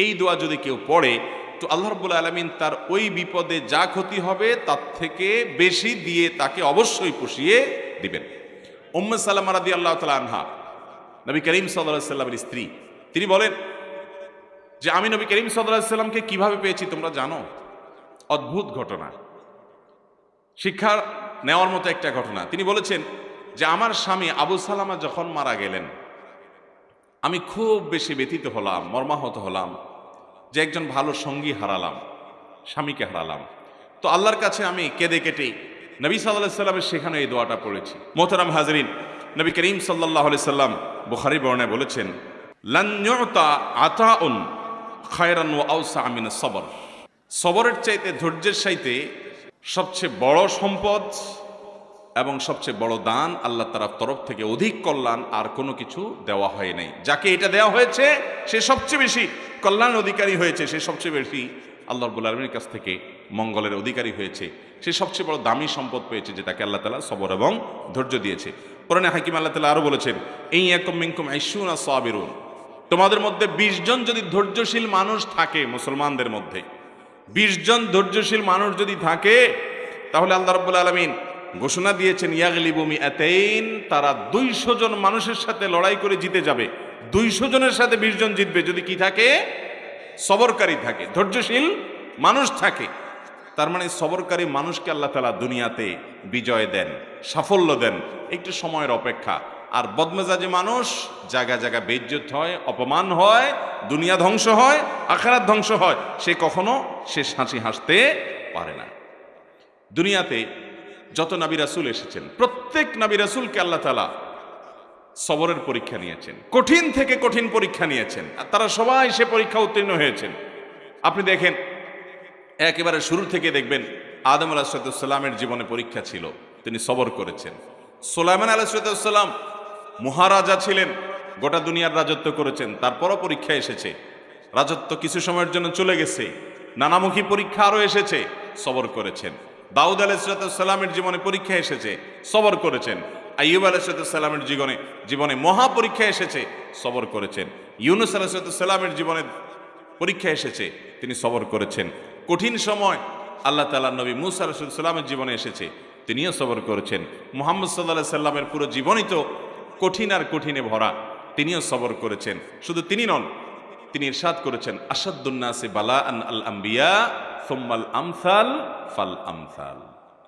এই দোয়া যদি কেউ পড়ে, তো আল্লাহ রব্বুল আলমিন তার ওই বিপদে যা ক্ষতি হবে তার থেকে বেশি দিয়ে তাকে অবশ্যই পুষিয়ে দিবেন। উম্মে সাল্লাম রাদি আল্লাহ তালা আনহা, নবী করিম সাল্লাহ সাল্লামের স্ত্রী, তিনি বলেন যে, আমি নবী করিম সাল্লামকে কীভাবে পেয়েছি তোমরা জানো? অদ্ভুত ঘটনা। শিক্ষা নেওয়ার মতো একটা ঘটনা। তিনি বলেছেন যে, আমার স্বামী আবু সালামা যখন মারা গেলেন আমি খুব বেশি ব্যথিত হলাম, মর্মাহত হলাম, যে একজন ভালো সঙ্গী হারালাম, স্বামীকে হারালাম। তো আল্লাহর কাছে আমি কেঁদে কেটে নবী সাল্লাহ সাল্লামের সেখানে এই দোয়াটা পড়েছি। মোহতারাম হাজরিন, নবী করিম সাল্লাহ সাল্লাম বুখারি বর্ণায় বলেছেন খায়রান সবর। সবরের চাইতে ধৈর্যের চাইতে সবচেয়ে বড় সম্পদ এবং সবচেয়ে বড় দান আল্লাহ তার তরফ থেকে অধিক কল্যাণ আর কোনো কিছু দেওয়া হয় নাই। যাকে এটা দেওয়া হয়েছে, সে সবচেয়ে বেশি কল্যাণ অধিকারী হয়েছে, সে সবচেয়ে বেশি আল্লাহ রবুল আলমীর কাছ থেকে মঙ্গলের অধিকারী হয়েছে। সে সবচেয়ে বড় দামি সম্পদ পেয়েছে, যেটাকে আল্লাহ তালা সবর এবং ধৈর্য দিয়েছে। পুরানে হাকিম আল্লাহ তালা আরও বলেছেন, এই একম মিঙ্কুম আইসুন সাবিরুন। তোমাদের মধ্যে বিশ জন যদি ধৈর্যশীল মানুষ থাকে মুসলমানদের মধ্যে, বিশ জন ধৈর্যশীল মানুষ যদি থাকে, তাহলে আল্লাহ রব্বুল আলমিন ঘোষণা দিয়েছেন ইয়াগলিবুমি এতেইন তারা দুইশো জন মানুষের সাথে লড়াই করে জিতে যাবে। দুইশো জনের সাথে বিশ জন জিতবে। যদি কি থাকে? সবরকারী থাকে। ধৈর্যশীল মানুষ থাকে। তার মানে সবরকারী মানুষকে আল্লাহ তালা দুনিয়াতে বিজয় দেন, সাফল্য দেন। একটু সময়ের অপেক্ষা। আর বদমেজাজি মানুষ, জায়গা জায়গা বেজ্জত হয়, অপমান হয়, দুনিয়া ধ্বংস হয়, আখারাত ধ্বংস হয়। সে কখনো সে হাসি হাসতে পারে না। দুনিয়াতে যত নাবি রাসুল এসেছেন, প্রত্যেক নাবি রাসুলকে আল্লাহ তালা সবরের পরীক্ষা নিয়েছেন, কঠিন থেকে কঠিন পরীক্ষা নিয়েছেন, আর তারা সবাই সে পরীক্ষা উত্তীর্ণ হয়েছেন। আপনি দেখেন, একেবারে শুরু থেকে দেখবেন আদম আলাহিসাল্লামের জীবনে পরীক্ষা ছিল, তিনি সবর করেছেন। সোলাইমান আলাহিসাল্লাম মহারাজা ছিলেন, গোটা দুনিয়ার রাজত্ব করেছেন, তারপরও পরীক্ষা এসেছে। রাজত্ব কিছু সময়ের জন্য চলে গেছে, নানামুখী পরীক্ষা আরও এসেছে, সবর করেছেন। দাউদ আলাইসালামের জীবনে পরীক্ষা এসেছে, সবর করেছেন। আইয়ুব আলাইসালামের জীবনে জীবনে মহা পরীক্ষা এসেছে, সবর করেছেন। ইউনুস আলাইসালামের জীবনে পরীক্ষা এসেছে, তিনি সবর করেছেন। কঠিন সময় আল্লাহ তালা নবী মুসা আলাইসাল্লামের জীবনে এসেছে, তিনিও সবর করেছেন। মোহাম্মদ সাল্লাহ সাল্লামের পুরো জীবনই তো কঠিন আর কঠিনে ভরা, তিনিও সবর করেছেন। শুধু তিনি নন, তিনি ইরশাদ করেছেন আসাদুন্নাসে বালা আন আল আম্বিয়া সোম্মাল আমসাল ফাল আমসাল।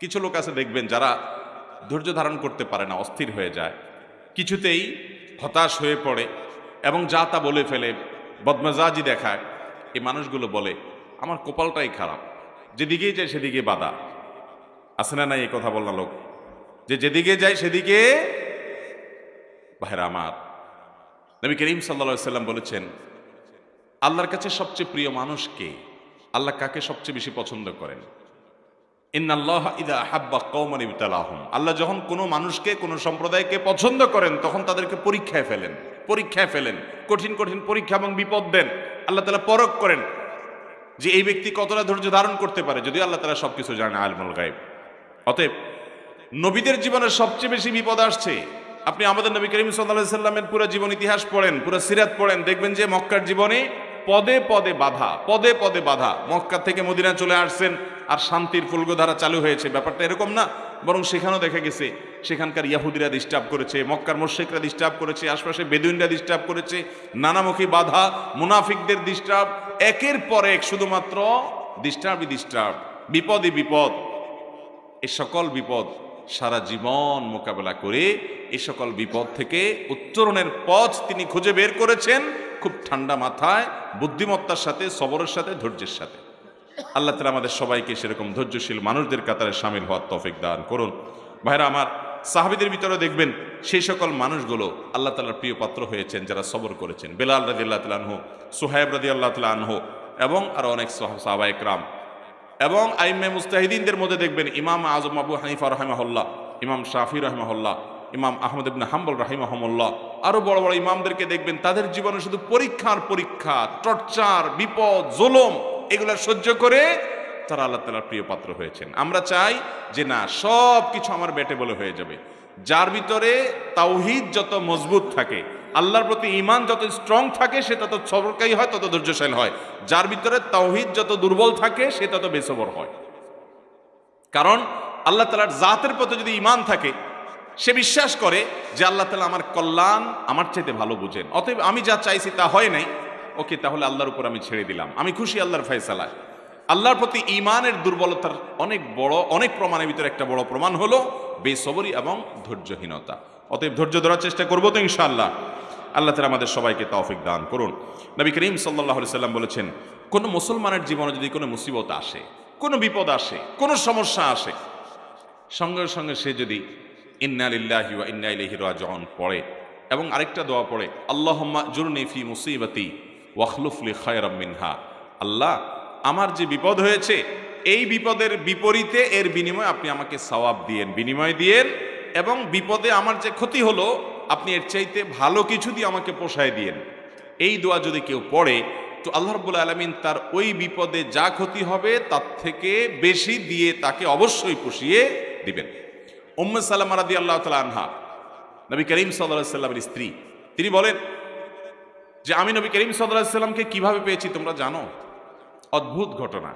কিছু লোক আছে দেখবেন যারা ধৈর্য ধারণ করতে পারে না, অস্থির হয়ে যায়। কিছুতেই হতাশ হয়ে পড়ে এবং যা তা বলে ফেলে, বদমেজাজি দেখায়। এই মানুষগুলো বলে, আমার কপালটাই খারাপ। যেদিকেই যায় সেদিকে বাধা। আছে না নাই এই কথা বলনা লোক? যে যেদিকে যায় সেদিকে ভাইরা আমার। নবী করিম সাল্লা সাল্লাম বলেছেন, আল্লাহর কাছে সবচেয়ে প্রিয় মানুষ কে? আল্লাহ কাকে সবচেয়ে বেশি পছন্দ করেন? হাব্বা কৌমান আল্লাহ যখন কোনো মানুষকে, কোনো সম্প্রদায়কে পছন্দ করেন, তখন তাদেরকে পরীক্ষায় ফেলেন পরীক্ষায় ফেলেন, কঠিন কঠিন পরীক্ষা এবং বিপদ দেন। আল্লাহ তালা পরক করেন যে এই ব্যক্তি কতটা ধৈর্য ধারণ করতে পারে যদি আল্লাহ তালা সবকিছু জানে আলমুল গাইব অতএব নবীদের জীবনে সবচেয়ে বেশি বিপদ আসছে। আপনি আমাদের নবী করিম সাল্লাহ সাল্লামের পুরো জীবন ইতিহাস পড়েন, পুরো সিরাত পড়েন, দেখবেন যে মক্কার জীবনে পদে পদে বাধা, পদে পদে বাধা। মক্কা থেকে মদিনা চলে আসছেন আর শান্তির ফুলগোধারা চালু হয়েছে। ব্যাপারটা এরকম না, বরং সেখানেও দেখা গেছে, সেখানকার ইয়াহুদিরা ডিস্টার্ব করেছে, মক্কার মোর্শেকরা ডিস্টার্ব করেছে আশপাশে বেদুইনরা ডিস্টার্ব করেছে, নানামুখী বাধা, মুনাফিকদের ডিস্টার্ব একের পর এক শুধুমাত্র ডিস্টার্বই ডিস্টার্ব বিপদই বিপদ, এ সকল বিপদ। সারা জীবন মোকাবেলা করে এ সকল বিপদ থেকে উত্তরণের পথ তিনি খুঁজে বের করেছেন খুব ঠান্ডা মাথায়, বুদ্ধিমত্তার সাথে, সবরের সাথে, ধৈর্যের সাথে। আল্লাহ তালা আমাদের সবাইকে সেরকম ধৈর্যশীল মানুষদের কাতারে সামিল হওয়ার তফিক দান করুন। ভাইরা, আমার সাহাবিদের ভিতরে দেখবেন সেই সকল মানুষগুলো আল্লাহ তালার প্রিয় পাত্র হয়েছেন, যারা সবর করেছেন। বেলাল রাজি আল্লাহ তালা আনহো, সোহাইব রাজি আল্লাহ তালা আনহো, এবং আরও অনেক সাহাবা একরাম এবং আইমে মুস্তাহিদিনদের মধ্যে দেখবেন ইমাম আজম আবু হানিফা রহমাহুল্লাহ, ইমাম শাফি রহমাহুল্লাহ, ইমাম আহমদ ইবনে হাম্বল রাহিমাহমুল্লাহ আরও বড় বড় ইমামদেরকে দেখবেন, তাদের জীবনে শুধু পরীক্ষার পরীক্ষা, টর্চার, বিপদ, জোলম, এগুলো সহ্য করে তারা আল্লাহ তালার প্রিয় পাত্র হয়েছেন। আমরা চাই যে না সব কিছু আমার বেটে বলে হয়ে যাবে। যার ভিতরে তাওহিদ যত মজবুত থাকে আল্লাহর প্রতি ইমান যত স্ট্রং থাকে, সে তত সবরকারী হয়, তত ধৈর্যশীল হয়। যার ভিতরে তাওহিদ যত দুর্বল থাকে, সে তত বেসবর হয়। কারণ আল্লাহ তালার জাতের প্রতি যদি ইমান থাকে, সে বিশ্বাস করে যে আল্লাহ তালা আমার কল্যাণ আমার চাইতে ভালো বুঝেন। অতএব আমি যা চাইছি তা হয় নাই। ওকে, তাহলে আল্লাহর উপর আমি ছেড়ে দিলাম। আমি খুশি আল্লাহর ফয়সালায়। আল্লাহর প্রতি ইমানের দুর্বলতার অনেক বড়, অনেক প্রমাণের ভিতরে একটা বড় প্রমাণ হলো বেসবরি এবং ধৈর্যহীনতা। অতএব ধৈর্য ধরার চেষ্টা করব তো ইনশাআল্লাহ। আল্লাহ তালা আমাদের সবাইকে তৌফিক দান করুন। নবী করিম সাল্লাহ সাল্লাম বলেছেন, কোনো মুসলমানের জীবনে যদি কোনো মুসিবত আসে, কোনো বিপদ আসে, কোনো সমস্যা আসে, সঙ্গে সঙ্গে সে যদি ইন্না লিল্লাহি ওয়া ইন্না ইলাইহি রাজিউন পড়ে এবং আরেকটা দোয়া পড়ে, আল্লাহুম্মা জুরনি ফি মুসিবাতি ওয়াখলুফলি খায়রাম মিনহা। আল্লাহ, আমার যে বিপদ হয়েছে, এই বিপদের বিপরীতে এর বিনিময়ে আপনি আমাকে সওয়াব দিয়েন, বিনিময় দিয়েন এবং বিপদে আমার যে ক্ষতি হলো আপনি এর চাইতে ভালো কিছু দিয়ে আমাকে পোষায় দিয়েন। এই দোয়া যদি কেউ পড়ে, তো আল্লাহ রব্বুল আলমিন তার ওই বিপদে যা ক্ষতি হবে, তার থেকে বেশি দিয়ে তাকে অবশ্যই পুষিয়ে দিবেন। উম্মে সাল্লাম রাদি আল্লাহ তালা আনহা, নবী করিম সাল্লাহ সাল্লামের স্ত্রী, তিনি বলেন যে, আমি নবী করিম সাল্লাহ সাল্লামকে কীভাবে পেয়েছি তোমরা জানো? অদ্ভুত ঘটনা।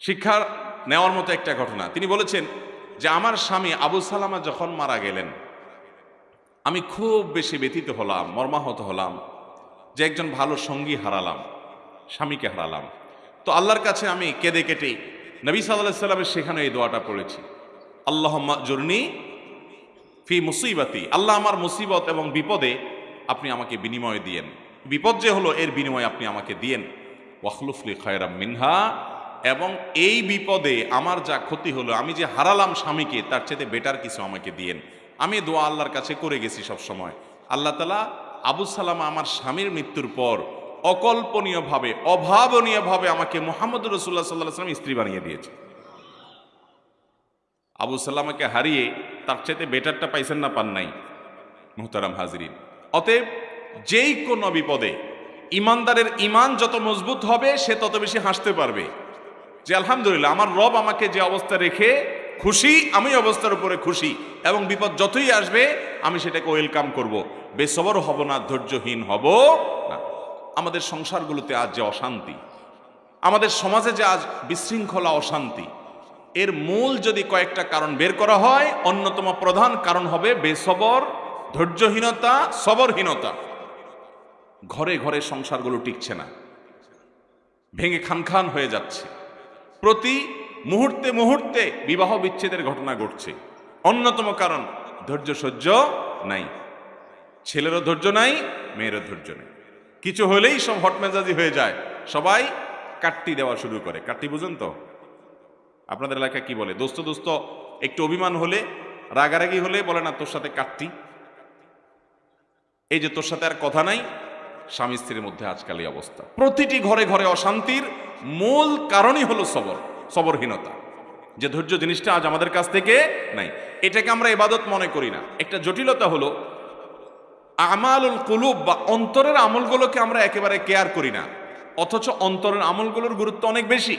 শিক্ষা নেওয়ার মতো একটা ঘটনা। তিনি বলেছেন যে, আমার স্বামী আবু সালামা যখন মারা গেলেন আমি খুব বেশি ব্যথিত হলাম, মর্মাহত হলাম, যে একজন ভালো সঙ্গী হারালাম, স্বামীকে হারালাম। তো আল্লাহর কাছে আমি কেঁদে কেটে নবী সাল্লাহ সাল্লামের সেখানে এই দোয়াটা পড়েছি। আল্লাহ জর্নি ফি মুসিবাতি, আল্লাহ আমার মুসিবত এবং বিপদে আপনি আমাকে বিনিময় দিয়েন। বিপদ যে হলো, এর বিনিময় আপনি আমাকে দিয়েন। ওয়াখলুফলি খয়রাম মিনহা, এবং এই বিপদে আমার যা ক্ষতি হলো, আমি যে হারালাম স্বামীকে, তার চেয়ে বেটার কিছু আমাকে দিয়েন। আমি দোয়া আল্লাহর কাছে করে গেছি সব সময়। আল্লাহ তালা আবু সালামা আমার স্বামীর মৃত্যুর পর অকল্পনীয়ভাবে, অভাবনীয়ভাবে আমাকে মোহাম্মদ রসুল্লাহ সাল্লাহ সাল্লাম স্ত্রী বানিয়ে দিয়েছে। আবু সাল্লামাকে হারিয়ে তার চাইতে বেটারটা পাইছেন না, পান নাই। মুহতারাম হাজরিন। অতএব যেই কোনো বিপদে ইমানদারের ইমান যত মজবুত হবে, সে তত বেশি হাসতে পারবে। যে আলহামদুলিল্লাহ, আমার রব আমাকে যে অবস্থা রেখে খুশি, আমি অবস্থার উপরে খুশি এবং বিপদ যতই আসবে, আমি সেটাকে ওয়েলকাম করব। বেসবর হব না, ধৈর্যহীন হব না। আমাদের সংসারগুলোতে আজ যে অশান্তি, আমাদের সমাজে যে আজ বিশৃঙ্খলা, অশান্তি, এর মূল যদি কয়েকটা কারণ বের করা হয়, অন্যতম প্রধান কারণ হবে বেসবর, ধৈর্যহীনতা, সবরহীনতা। ঘরে ঘরে সংসারগুলো টিকছে না, ভেঙে খান খান হয়ে যাচ্ছে। প্রতি মুহূর্তে মুহূর্তে বিবাহ বিচ্ছেদের ঘটনা ঘটছে। অন্যতম কারণ, ধৈর্য সহ্য নাই। ছেলেরও ধৈর্য নাই, মেয়েরও ধৈর্য নেই। কিছু হলেই সব হটমেজাজি হয়ে যায়। সবাই কাট্টি দেওয়া শুরু করে। কাট্টি বুঝেন তো? আপনাদের এলাকায় কি বলে? দোস্ত দোস্ত, একটু অভিমান হলে, রাগারাগি হলে বলে না, তোর সাথে কাটতি এই যে তোর সাথে আর কথা নাই, স্বামী স্ত্রীর মধ্যে আজকাল এই অবস্থা। প্রতিটি ঘরে ঘরে অশান্তির মূল কারণই হলো সবর। সবরহীনতা। যে ধৈর্য জিনিসটা আজ আমাদের কাছ থেকে নাই। এটাকে আমরা এবাদত মনে করি না। একটা জটিলতা হলো, আমালুল কুলুব বা অন্তরের আমলগুলোকে আমরা একেবারে কেয়ার করি না। অথচ অন্তরের আমলগুলোর গুরুত্ব অনেক বেশি।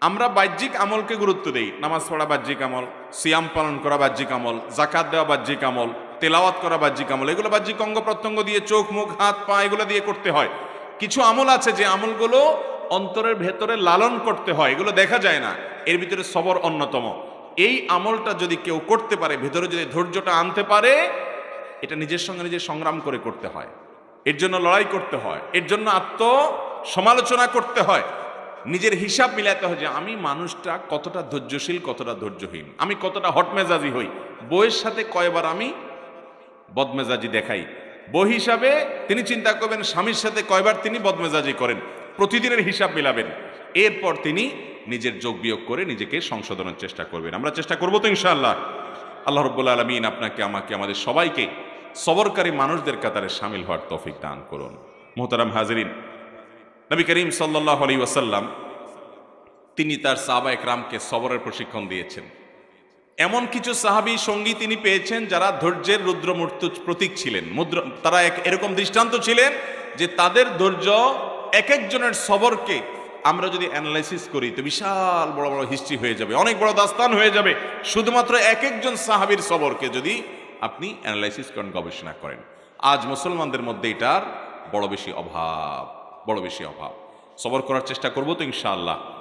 আমরা বাহ্যিক আমলকে গুরুত্ব দেই। নামাজ পড়া বাহ্যিক আমল, সিয়াম পালন করা বাহ্যিক আমল জাকাত দেওয়া বাহ্যিক আমল, তেলাওয়াত করা বাহ্যিক আমল। এগুলো বাহ্যিক অঙ্গ প্রত্যঙ্গ দিয়ে চোখ, মুখ, হাত, পা, এগুলো দিয়ে করতে হয়। কিছু আমল আছে যে আমলগুলো অন্তরের ভেতরে লালন করতে হয়, এগুলো দেখা যায় না। এর ভিতরে সবর অন্যতম। এই আমলটা যদি কেউ করতে পারে, ভেতরে যদি ধৈর্যটা আনতে পারে, এটা নিজের সঙ্গে নিজে সংগ্রাম করে করতে হয়। এর জন্য লড়াই করতে হয়, এর জন্য আত্ম সমালোচনা করতে হয়। নিজের হিসাব মিলাতে হয় যে, আমি মানুষটা কতটা ধৈর্যশীল, কতটা ধৈর্যহীন। আমি কতটা হটমেজাজি হই। বইয়ের সাথে কয়বার আমি বদমেজাজি দেখাই। বই হিসাবে তিনি চিন্তা করবেন, স্বামীর সাথে কয়বার তিনি বদমেজাজি করেন। প্রতিদিনের হিসাব মিলাবেন। এরপর তিনি নিজের যোগ বিয়োগ করে নিজেকে সংশোধনের চেষ্টা করবেন। আমরা চেষ্টা করব তো ইনশাআল্লাহ। আল্লাহ রব্বুল আলমিন আপনাকে, আমাকে, আমাদের সবাইকে সবরকারী মানুষদের কাতারে সামিল হওয়ার তফিক দান করুন। মোহতারাম হাজরিন, নবী করিম সাল্লাহ আলী ওয়াসাল্লাম তিনি তার সাহাবা একরামকে সবরের প্রশিক্ষণ দিয়েছেন। এমন কিছু সাহাবি সঙ্গী তিনি পেয়েছেন যারা ধৈর্যের রুদ্রমূর্ত প্রতীক ছিলেন। মুদ্র, তারা এক এরকম দৃষ্টান্ত ছিলেন যে তাদের ধৈর্য এক একজনের সবরকে আমরা যদি অ্যানালাইসিস করি, তো বিশাল বড় বড় হিস্ট্রি হয়ে যাবে, অনেক বড় দাস্তান হয়ে যাবে। শুধুমাত্র এক একজন সাহাবির সবরকে যদি আপনি অ্যানালাইসিস করেন, গবেষণা করেন। আজ মুসলমানদের মধ্যে এটার বড় বেশি অভাব, বড় বেশি অভাব। সবর করার চেষ্টা করব তো ইনশাআল্লাহ।